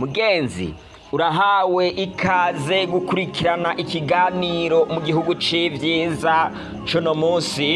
mugenzi urahawe ikaze gukurikirana ikiganiro mu gihugu c'ivyiza cuno munsi.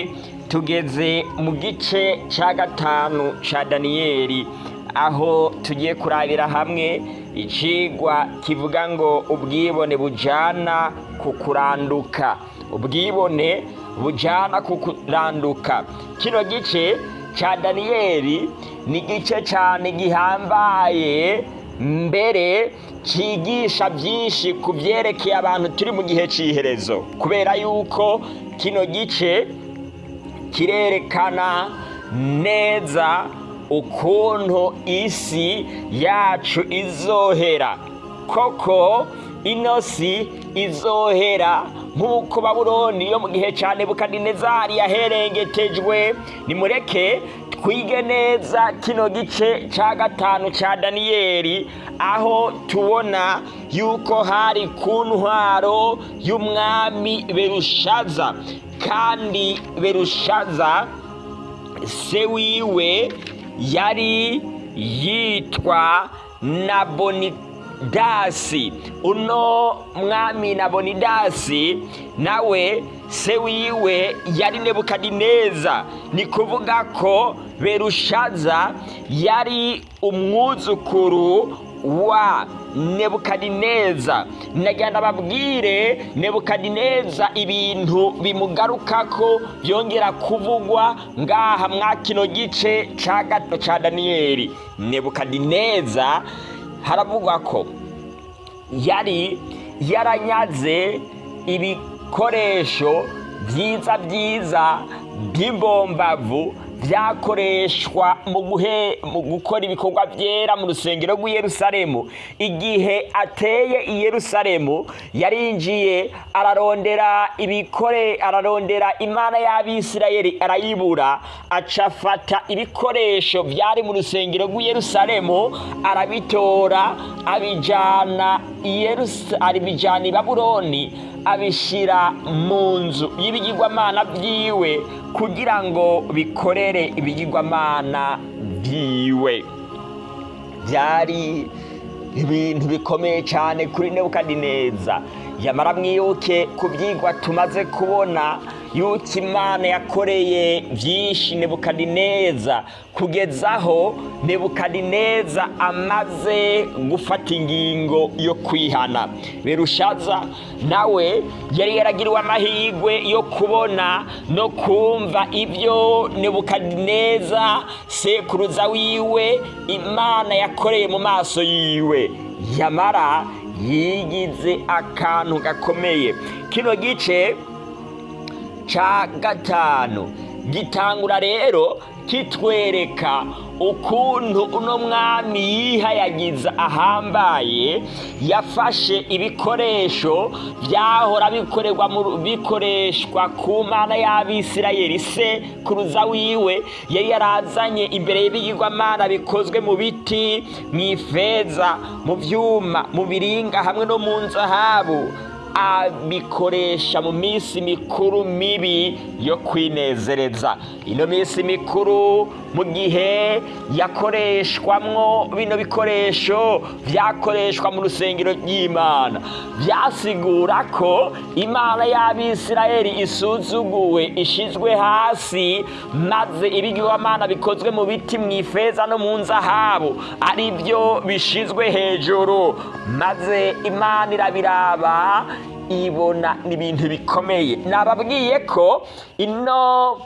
Tugeze mu gice ca gatanu ca daniyeli aho tugiye kurabira hamwe icigwa kivuga ngo ubwibone bujana ku kuranduka. Ubwibone bujana ku kuranduka. Kino gice ca daniyeli ni igice cane gihambaye mbere cigisha byinshi ku byerekeye abantu turi mu gihe c'iherezo. Kubera yuko kino gice kirerekana neza ukuntu isi yacu izohera. Koko ino si izohera nk'uko babuloni yo mu gihe cya nebukadinezari yaherengetejwe nimureke twige neza kino gice cya gatanu cya daniyeli aho tubona yuko hari ku ntwaro y'umwami berushaza kandi berushaza se wiwe yari yitwa nabonidasi uno mwami nabonidasi nawe se wiwe yari nebukadineza. Ni kuvuga ko berushaza yari umwuzukuru wa nebukadineza. Nagenda babwire nebukadineza ibintu bimugarukako byongera kuvugwa ngaha mwa kino gice ca gato ca daniyeli. Nebukadineza haravugwa ko yari yaranyaze ibikoresho byiza byiza by'imbombavu byakoreshwa mu guhe gukora ibikorwa byera mu rusengero rw'i Yerusalemu igihe ateye i Yerusalemu yarinjiye ararondera ibikore ararondera imana y'abisirayeli arayibura acafata ibikoresho byari mu rusengero rw'i Yerusalemu arabitora abijana abijana i Babuloni abishyira mu nzu y'ibigirwamana byiwe kugira ngo bikorere ibigirwamana byiwe byari ibintu bikomeye cyane kuri nebukadineza. Yamara mwibuke ku byigwa tumaze kubona yuko imana yakoreye byinshi nebukadineza. Kugezaho nebukadineza amaze gufata ingingo yo kwihana. Berushaza nawe yari yaragiriwe amahirwe yo kubona no kumva ibyo nebukadineza sekuruza wiwe imana yakoreye mu maso yiwe. Yamara yigize akantu gakomeye. Kino gice ca gatanu. Gitangura rero kitwereka ukuntu uno mwami yihayagiza ahambaye yafashe ibikoresho byahora bikorerwa bikoreshwa ku mana y'abisirayeli. Se kuruza wiwe yari yarazanye imbere y'ibigirwamana bikozwe mu biti mu ifeza mu byuma mu biringa hamwe no mu nzahabu. Abikoresha mu minsi mikuru mibi yo kwinezereza. Ino minsi mikuru mu gihe yakoreshwamwo bino bikoresho byakoreshwa mu rusengero ry'imana. Byasigura ko imana y'abisirayeli isuzuguwe ishizwe hasi maze ibigirwamana bikozwe mu biti mu ifeza no mu nzahabu ari byo bishizwe hejuru. Maze imana irabiraba ibona ni ibintu bikomeye. Nababwiye ko ino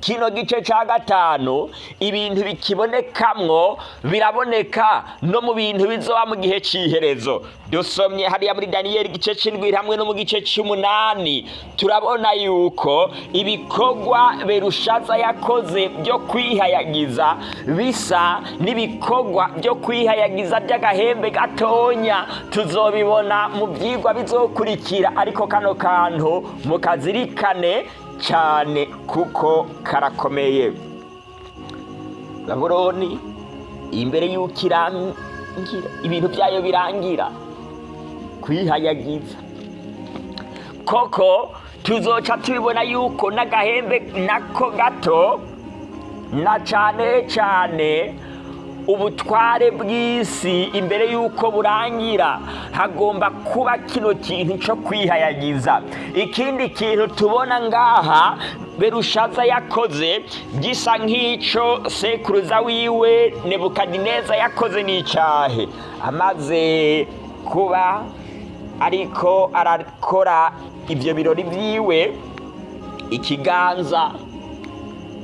kino gice cya gatanu ibintu bikibonekamwo biraboneka no mu bintu bizoba mu gihe cy'iherezo dusomye hariya muri daniyeli igice cy'indwi hamwe no mu gice cy'umunani turabona yuko ibikorwa berushaza yakoze byo kwihayagiza bisa n'ibikorwa byo kwihayagiza by'agahembe gatonya. Tuzobibona mu byigwa bizokurikira. Ariko kano kantu mukazirikane cyane kuko karakomeye. Babuloni imbere y'uko irangira ibintu byayo birangira kwihayagiza koko tuzoca tubibona yuko n'agahembe nako gato na cyane cyane ubutware bw'isi imbere y'uko burangira. Hagomba kuba kino kintu cyo kwihayagiza. Ikindi kintu tubona ngaha berushaza yakoze gisa nk'icyo sekuruza wiwe nebukadineza yakoze n'icyahe amaze kuba ariko arakora ibyo birori byiwe ikiganza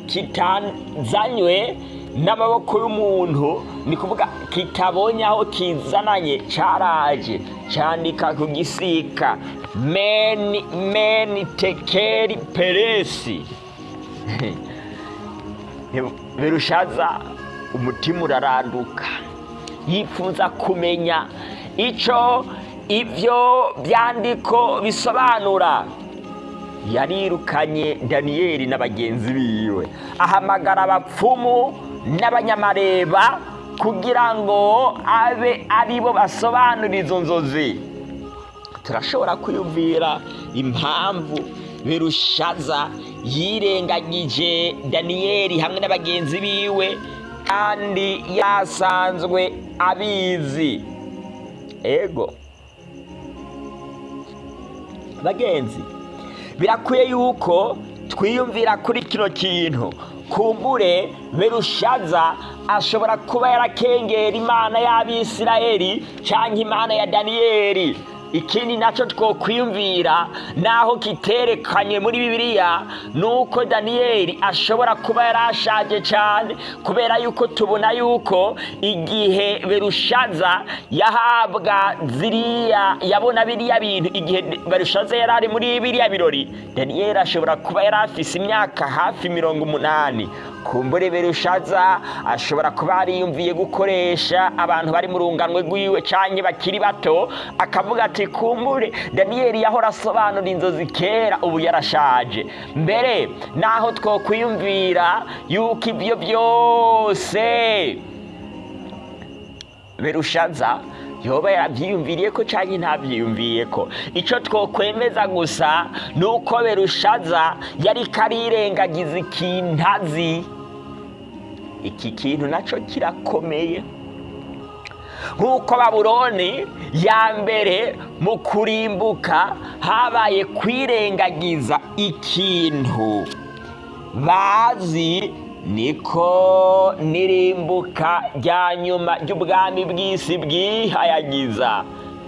kitazanywe n'amaboko y'umuntu ni kuvuga kitabonye aho kizananye cyaraje cyandika ku gisika. Meni meni tekeri peresi. Birushaza umutima uraranduka. Yifuza kumenya icyo ibyo byandiko bisobanura. Yarirukanye daniyeli na bagenzi biwe. Ahamagara abapfumu n'abanyamareba kugira ngo abe ari bo basobanura izo nzozi. Turashobora kwiyumvira impamvu birushaza yirengagije daniyeli hamwe na bagenzi biwe kandi yasanzwe abizi. Ego. Bagenzi birakwiye yuko twiyumvira kuri kino kintu. Kumbure berushaza ashobora kuba yarakengera imana y'abisirayeli cyangwa imana ya daniyeli. Ikindi na cyo twokwiyumvira naho kiterekanye muri bibiliya ni uko daniyeli ashobora kuba yarashaje cyane kubera yuko tubona yuko igihe berushaza yahabwa ziriya yabona biriya bintu igihe berushaza yari ari muri biriya birori daniyeli ashobora kuba yari afise imyaka hafi mirongo umunani. Kumbure berushaza ashobora kuba yariyumviye gukoresha abantu bari mu runganwe rwiwe cyangwa bakiri bato akavuga ati kumbure daniyeli yahora asobanura inzozi kera ubu yarashaje. Mbere naho twokwiyumvira yuko ibyo byose berushaza yoba yarabyiyumviriye ko cyangwa ntabyiyumviye ko icyo twokwemeza gusa ni uko berushaza yari karirengagiza ikintazi iki kintu na cyo kirakomeye. Nk'uko baburoni ya mbere mu kurimbuka habaye kwirengagiza ikintu. Bazi niko nirimbuka rya nyuma ry'ubwami bw'isi bwihayagiza.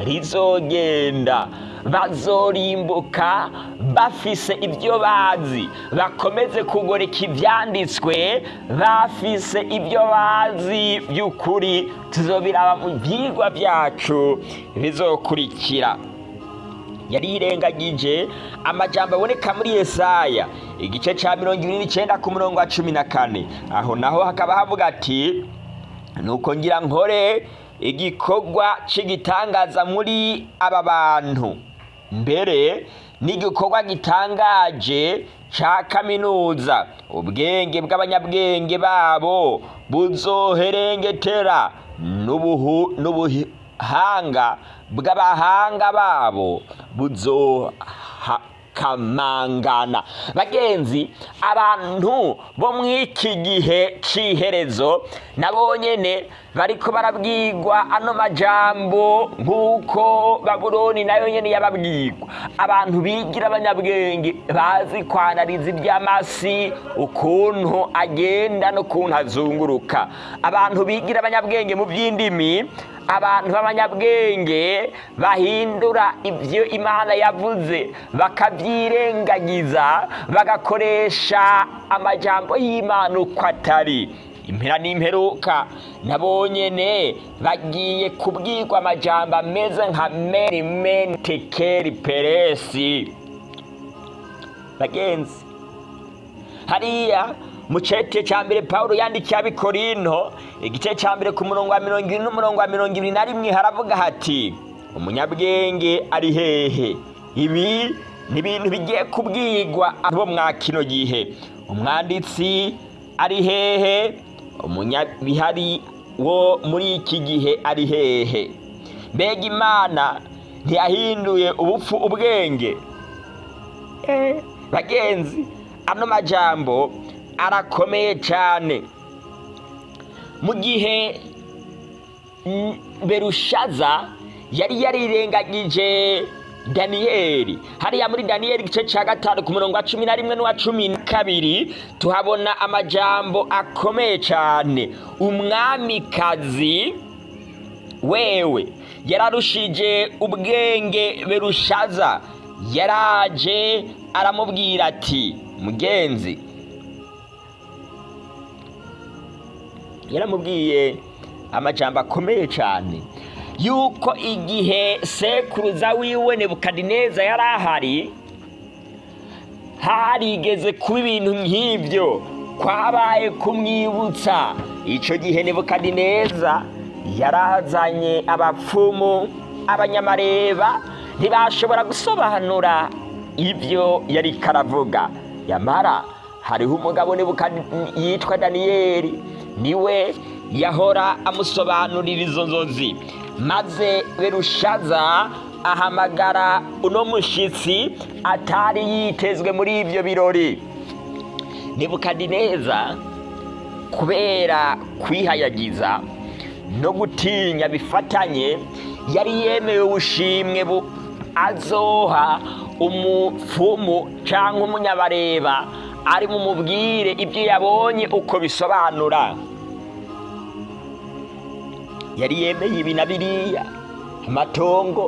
Rizogenda. Bazorimbuka bafise ibyo bazi. Bakomeze kugoreka ibyanditswe bafise ibyo bazi by'ukuri tuzobiraba mu byigwa byacu bizokurikira. Yarirengagije amajambo aboneka muri Yesaya igice cya mirongo ibiri n'icyenda ku murongo wa cumi na kane. Aho naho hakaba havuga ati nuko ngira nkore igikorwa cy'igitangaza muri aba bantu. Mbere n'igikorwa gitangaje cya kaminuza. Ubwenge bw'abanyabwenge babo buzoherengetera n'ubuhanga bw'abahanga babo buzokamangana bagenzi abantu bo mu iki gihe cy'iherezo nabo nyine bariko barabwirwa ano majambo nk'uko babuloni na yo nyine yababwirwa abantu bigira abanyabwenge bazi kwanariza iby'amasi ukuntu agenda n'ukuntu azunguruka. Abantu bigira abanyabwenge mu by'indimi abantu b'abanyabwenge bahindura ibyo imana yavuze bakabyirengagiza bagakoresha amajambo y'imana uko atari. Impera n'imperuka. Nabo nyene bagiye kubwirwa amajambo ameze nka meri meni tekeri peresi. Bagenzi hariya mu cete cya mbere paul yandikiye abikorinto igice cya mbere ku murongo wa mirongo irindwi n'umurongo wa mirongo ibiri na rimwe haravuga hati umunyabwenge ari hehe? Ibi ni ibintu bigiye kubwirwa abo mwa kino gihe. Umwanditsi ari hehe? Umunyabihari wo muri iki gihe ari hehe? Mbega imana ntiyahinduye ubupfu ubwenge? Bagenzi ano majambo arakomeye cyane mu gihe berushaza yari yarirengagije daniyeli hariya muri daniyeli igice cya gatanu ku murongo wa cumi na rimwe n'uwa cumi na kabiri tuhabona amajambo akomeye cyane umwamikazi wewe yararushije ubwenge berushaza. Yaraje aramubwira ati mugenzi. Yaramubwiye amajambo akomeye cyane yuko igihe sekuruza wiwe nebukadineza yari ahari harigeze kuba ibintu nk'ibyo. Kwabaye kumwibutsa. Icyo gihe nebukadineza yarazanye abapfumu abanyamareba ntibashobora gusobanura ibyo yari karavuga. Yamara hariho umugabo yitwa daniyeli ni we yahora amusobanurira izo nzozi. Maze berushaza ahamagara uno mushyitsi atari yitezwe muri ibyo birori. Nebukadineza kubera kwihayagiza no gutinya bifatanye yari yemewe ubushimwe bu azoha umupfumu cyangwa umunyabareba ari mumubwire ibyo yabonye uko bisobanura. Yari yemeye ibi na biriya amatongo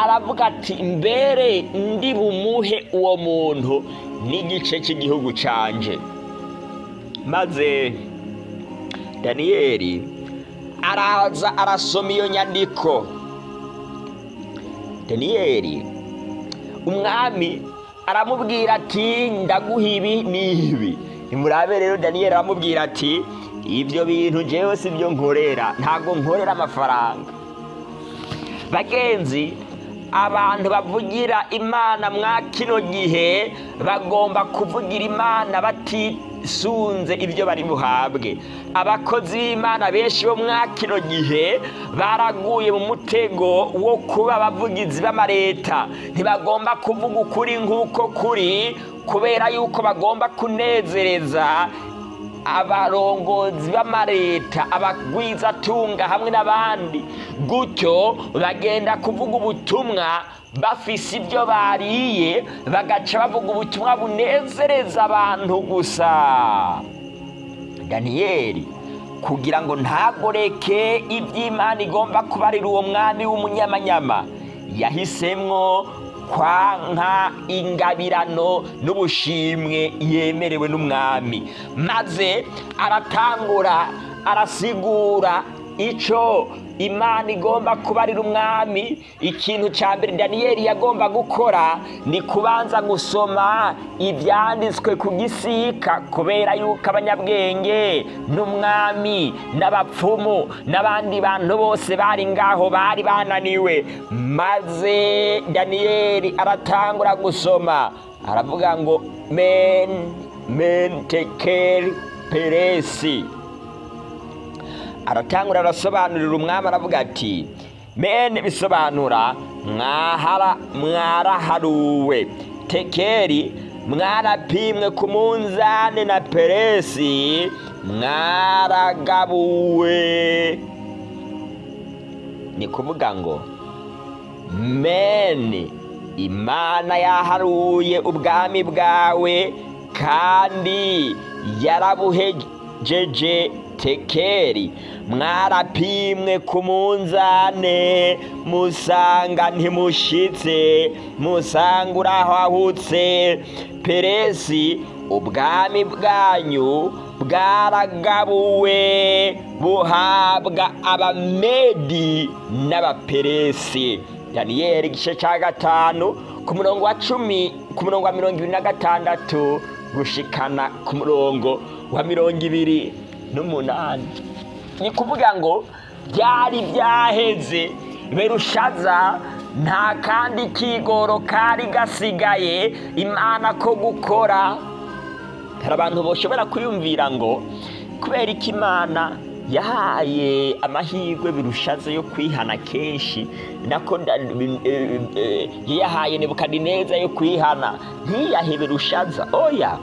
aravuga ati mbere ndi bumuhe uwo muntu n'igice cy'igihugu canje. Maze daniyeli araza arasoma iyo nyandiko. Daniyeli umwami aramubwira ati ndaguha ibi n'ibi. Nimurabe rero daniyeli aramubwira ati ibyo bintu njyewe si byo nkorera. Ntabwo nkorera amafaranga. Bagenzi abantu bavugira imana mwa kino gihe bagomba kuvugira imana batisunze ibyo bari buhabwe. Abakozi b'imana benshi bo mwa kino gihe baraguye mu mutego wo kuba abavugizi b'amareta ntibagomba kuvuga ukuri nk'uko kuri kubera yuko bagomba kunezereza abarongozi b'amareta abagwizatunga hamwe n'abandi gutyo bagenda kuvuga ubutumwa bafise ibyo bariye bagaca bavuga ubutumwa bunezereza abantu gusa. Daniyeli kugira ngo ntagoreke iby'imana igomba kubarira uwo mwami w'umunyamanyama yahisemwo kwanka ingabirano n'ubushimwe yemerewe n'umwami. Maze aratangura arasigura icyo imana igomba kubarira umwami ikintu cya mbere daniyeli yagomba gukora ni kubanza gusoma ibyanditswe ku gisika kubera yuko abanyabwenge n'umwami n'abapfumu n'abandi bantu bose bari ngaho bari bananiwe. Maze daniyeli aratangura gusoma aravuga ngo men men tekeri peresi. Aratangura arasobanurira umwami aravuga ati mene bisobanura mwahara mwaraharuwe. Tekeri mwarapimwe ku munzane na peresi mwaragabuwe. Ni kuvuga ngo mene imana yaharuye ubwami bwawe kandi yarabuhejeje tekeri mwarapimwe ku munzane musanga ntimushitse musanga urahahutse peresi ubwami bwanyu bwaragabuwe buhabwa abamedi n'abaperesi. Daniyeli igice cya gatanu ku murongo wa cumi ku murongo wa mirongo ibiri na gatandatu gushikana ku murongo wa mirongo ibiri. N'umunani. Ni kuvuga ngo byari byaheze berushaza nta kandi kigoro kari gasigaye imana ko gukora. Hari abantu bashobora kwiyumvira ngo kubera ko imana yahaye amahirwe birushaze yo kwihana kenshi nako yahaye nebukadineza yo kwihana ntiyahe berushaza? Oya!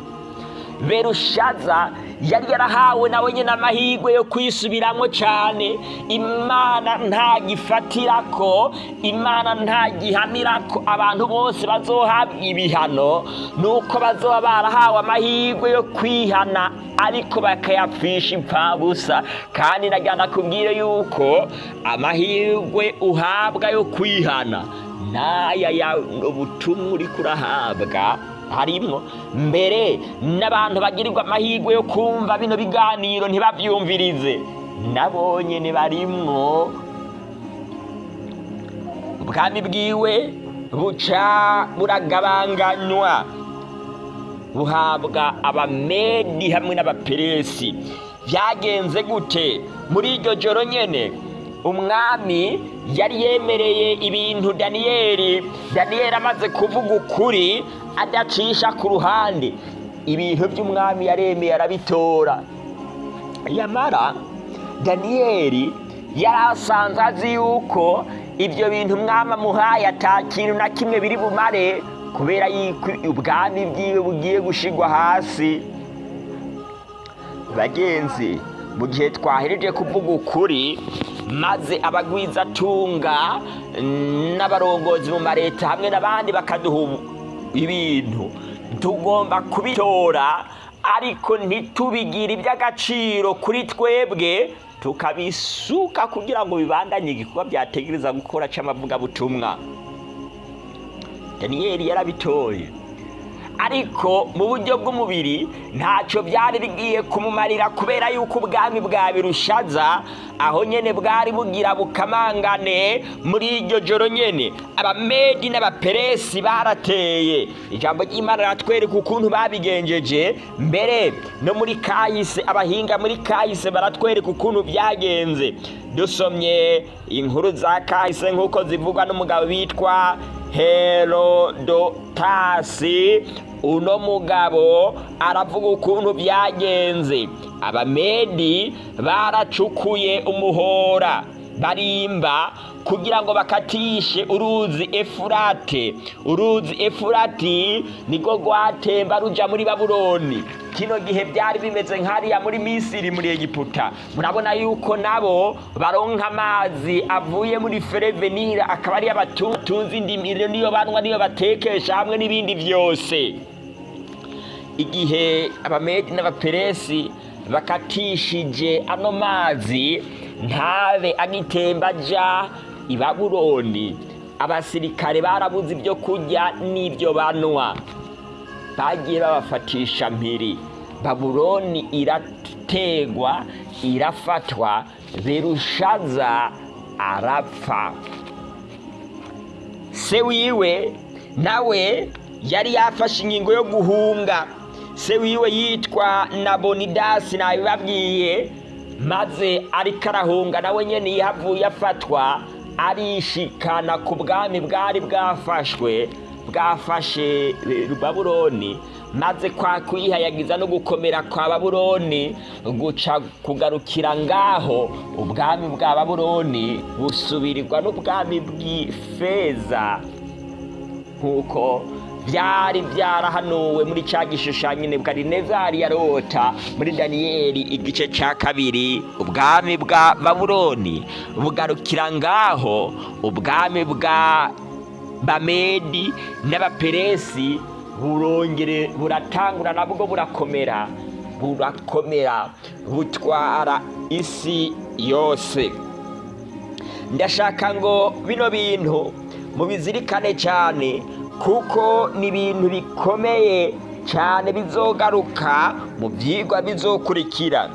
Berushaza yari yarahawe nawe nyine amahirwe yo kwisubiramo cyane imana ntagifatira ko imana ntagihanira ko abantu bose bazohabwa ibihano nuko bazoba barahawe amahirwe yo kwihana ariko bakayapfisha impfabusa. Kandi nagira kubwire yuko amahirwe uhabwa yo kwihana n'aya ya ubutumwa uri kurahabwa harimwo mbere n'abantu bagirirwa amahirwe yo kumva bino biganiro ntibabyumvirize nabo nyine barimwo. Ubwami bwiwe buca buragabanganywa. Buhabwa abamedi hamwe n'abaperesi. Byagenze gute? Muri iryo joro nyine umwami yari yemereye ibintu daniyeli daniyeli amaze kuvuga ukuri adacisha ku ruhande. Ibintu by'umwami yaremeye arabitora. Yamara daniyeli yari asanzwe azi yuko ibyo bintu umwami amuhaye atakintu na kimwe biri bumare kubera yuko ubwami bwiwe bugiye gushigwa hasi. Bagenzi mu gihe twahereje kuvuga ukuri maze abagwizatunga n'abarongozi mu mareta hamwe n'abandi bakaduha ibintu. Tugomba kubitora ariko ntitubigire iby'agaciro kuri twebwe tukabisuka kugira ngo bibandanye igikorwa byategereza gukora cy'amavugabutumwa. Daniyeli yarabitoye. Ariko mu buryo bw'umubiri ntacyo byari bigiye kumumarira kubera yuko ubwami bwa birushaza aho nyine bwari bugira bukamangane muri iryo joro nyine abamedi n'abaperesi barateye. Ijambo ry'imana riratwereka ukuntu babigenjeje. Mbere no muri kahise abahinga muri kahise baratwereka ukuntu byagenze. Dusomye inkuru za kahise nk'uko zivugwa n'umugabo witwa herodotasi. Uno mugabo aravuga ukuntu byagenze. Abamedi baracukuye umuhora. Barimba kugira ngo bakatishe uruzi efurate. Uruzi efurati niko rwatemba ruja muri babuloni. Kino gihe byari bimeze nk'hariya muri misiri muri egiputa. Murabona yuko nabo baronka amazi avuye muri ferevenira akaba ariyo batunze indimiro niyo banywa niyo batekesha hamwe n'ibindi byose. Igihe abamedi n'abaperesi bakatishije ano mazi ntabe agitemba aja i babuloni abasirikare barabuze ibyo kurya n'ibyo banywa. Bagiye babafatisha mpiri. Babuloni irategwa irafatwa berushaza arapfa. Se wiwe nawe yari yafashe ingingo yo guhunga. Se wiwe yitwa nabonidasi nabibabwiye. Maze ariko arahunga nawe nyine yahavuye afatwa arishikana ku bwami bwari bwafashwe bwafashe babuloni maze kwa kwihayagiza no gukomera kwa babuloni guca kugarukira ngaho ubwami bwa babuloni busubirirwa n'ubwami bw'ifeza. Nk'uko byari byarahanuwe muri cya gishushanyo nebukadinezari yarota muri daniyeli igice cya kabiri ubwami bwa babuloni. Bugarukira ngaho ubwami bwa bamedi n'abaperesi burongere buratangura nabwo burakomera. Burakomera butwara isi yose. Ndashaka ngo bino bintu mubizirikane cyane kuko ni ibintu bikomeye cyane bizogaruka mu byigwa bizokurikira.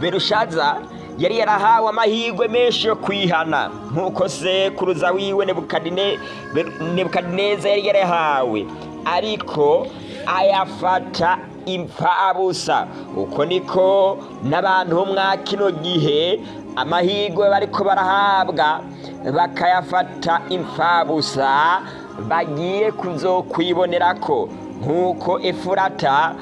Berushaza yari yarahawe amahirwe menshi yo kwihana. Nk'uko sekuruza wiwe nebukadineza yari yarahawe. Ariko ayafata impfabusa. Uko niko n'abantu bo mwa kino gihe amahirwe bariko barahabwa bakayafata impfabusa bagiye kuzokwibonera ko nk'uko efurata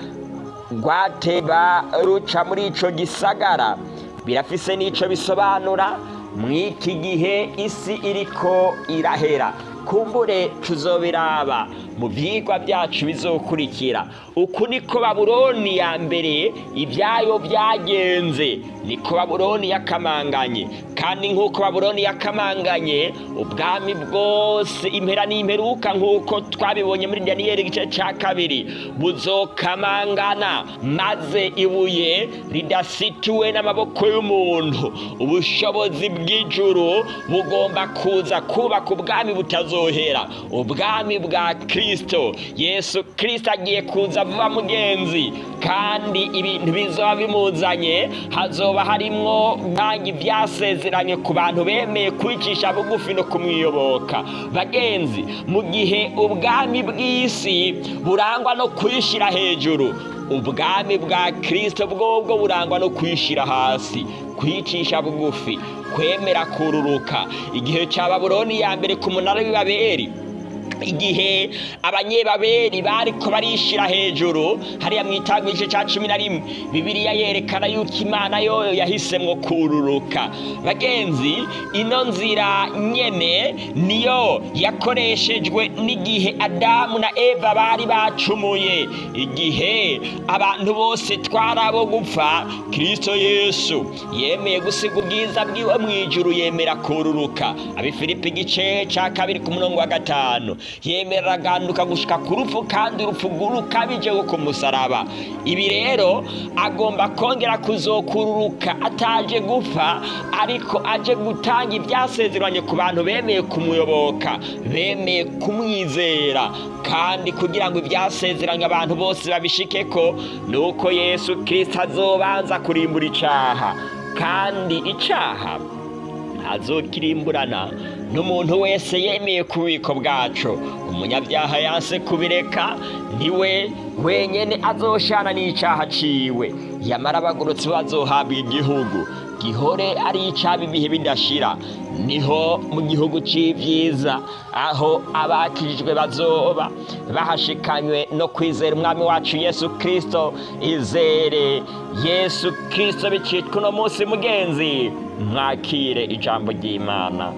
rwateba ruca muri ico gisagara. Birafise n'ico bisobanura mw'iki gihe isi iriko irahera. Kumbure tuzobiraba mu byigwa byacu bizokurikira. Uku niko babuloni ya mbere ibyayo byagenze. Niko babuloni yakamanganye. Kandi nk'uko babuloni yakamanganye ubwami bwose impera n'imperuka nk'uko twabibonye muri daniyeli igice cya kabiri buzokamangana. Maze ibuye ridasituwe n'amaboko y'umuntu. Ubushobozi bw'ijuru bugomba kuza kubaka ubwami butazohera ubwami bwa kirisito yesu kirisito agiye kuza vuba mugenzi. Kandi ibintu bizoba bimuzanye hazoba harimwo ntange ibyasezeranye ku bantu bemeye kwicisha bugufi no kumwiyoboka. Bagenzi mu gihe ubwami bw'isi burangwa no kwishyira hejuru ubwami bwa kirisito bwobwo burangwa no kwishyira hasi kwicisha bugufi kwemera kururuka. Igihe cya babuloni ya mbere ku munara w'ibaberi igihe abanyebaberi bariko barishira hejuru hariya mu itango igice cya cumi na rimwe. Bibiliya yerekana yuko imana yoyo yahisemwo kururuka. Bagenzi ino nzira nyene niyo yakoreshejwe n'igihe adamu na eva bari bacumuye. Igihe abantu bose twari abo gupfa kirisito yesu yemeye gusiga ubwiza bwiwe mu ijuru yemera kururuka. Abifilipi igice cya kabiri ku murongo wa gatanu. Yemera aganduka gushika ku rupfu kandi urupfu rukabije ku musaraba. Ibi rero agomba kongera kuzokururuka ataje gupfa ariko aje gutanga ibyasezeranye ku bantu bemeye kumuyoboka bemeye kumwizera. Kandi kugira ngo ibyasezeranye abantu bose babishike ko ni uko yesu kirisita azobanza kurimbura icaha. Kandi icaha azokirimburana n'umuntu wese yemeye ku bubiko bwacu. Umunyabyaha yanse kubireka ni we wenyine azoshana n'icyaha ciwe. Yamara abagorotsi bazohabwa igihugu. Gihore ari icyaba ibihe bidashira. Niho mu gihugu cy'ibyiza aho abakijijwe bazoba. Bahashikanywe no kwizera umwami wacu yesu kirisito izere yesu kirisito bicitwa uno munsi mugenzi. Mwakire ijambo ry'imana.